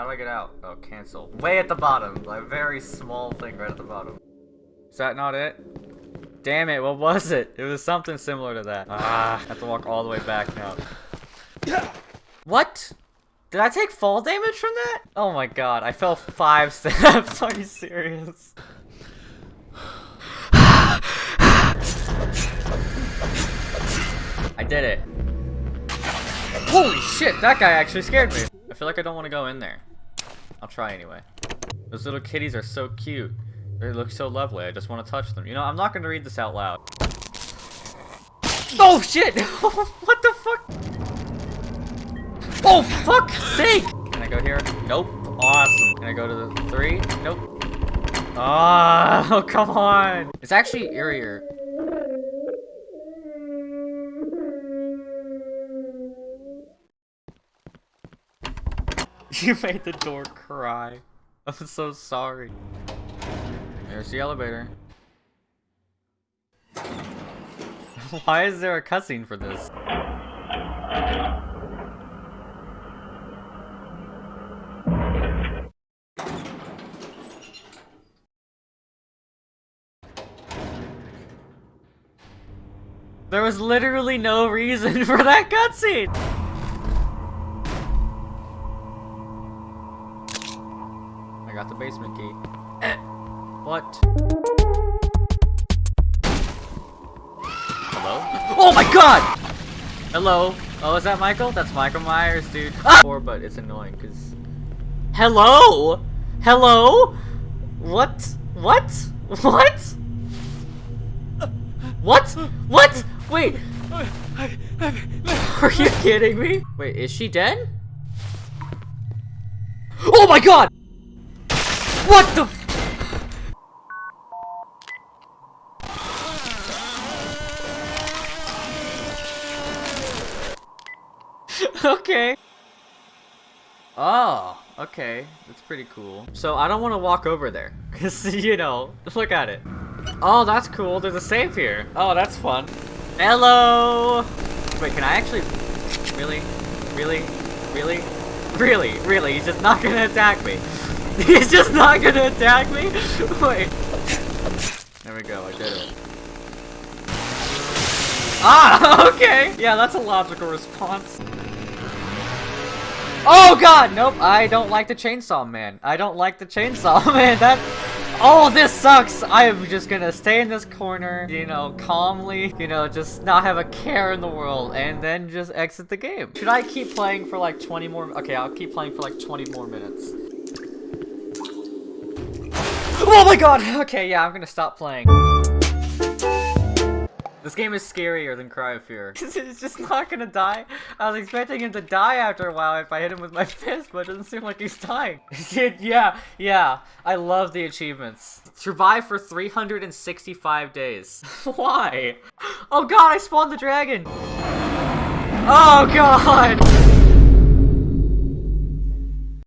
How do I get out? Oh, cancel. Way at the bottom. A very small thing right at the bottom. Is that not it? Damn it, what was it? It was something similar to that. Ah, I have to walk all the way back now. What? Did I take fall damage from that? Oh my god, I fell five steps. Are you serious? I did it. Holy shit, that guy actually scared me. I feel like I don't want to go in there. I'll try anyway. Those little kitties are so cute. They look so lovely. I just want to touch them. You know, I'm not going to read this out loud. Oh shit! what the fuck? Oh fuck sake! Can I go here? Nope. Awesome. Can I go to the three? Nope. Oh, come on. It's actually eerier. You made the door cry. I'm so sorry. There's the elevator. Why is there a cutscene for this? There was literally no reason for that cutscene! Got the basement key. What? Hello? Oh my god! Hello? Oh, is that Michael? That's Michael Myers, dude. Ah! But it's annoying, because... Hello? Hello? What? What? What? What? What? Wait. Are you kidding me? Wait, is she dead? Oh my god! What the okay. Oh, okay. That's pretty cool. So I don't want to walk over there. Because, you know, just look at it. Oh, that's cool. There's a safe here. Oh, that's fun. Hello! Wait, can I actually... Really? Really? Really? Really? Really? He's just not gonna attack me. He's just not gonna attack me? Wait. There we go, I did it. Ah, okay! Yeah, that's a logical response. Oh god! Nope, I don't like the chainsaw man. I don't like the chainsaw man. That Oh, this sucks! I am just gonna stay in this corner, you know, calmly, you know, just not have a care in the world, and then just exit the game. Should I keep playing for like 20 more? Okay, I'll keep playing for like 20 more minutes. Oh my god! Okay, yeah, I'm gonna stop playing. This game is scarier than Cry of Fear. He's just not gonna die. I was expecting him to die after a while if I hit him with my fist, but it doesn't seem like he's dying. yeah, yeah. I love the achievements. Survive for 365 days. Why? Oh god, I spawned the dragon! Oh god!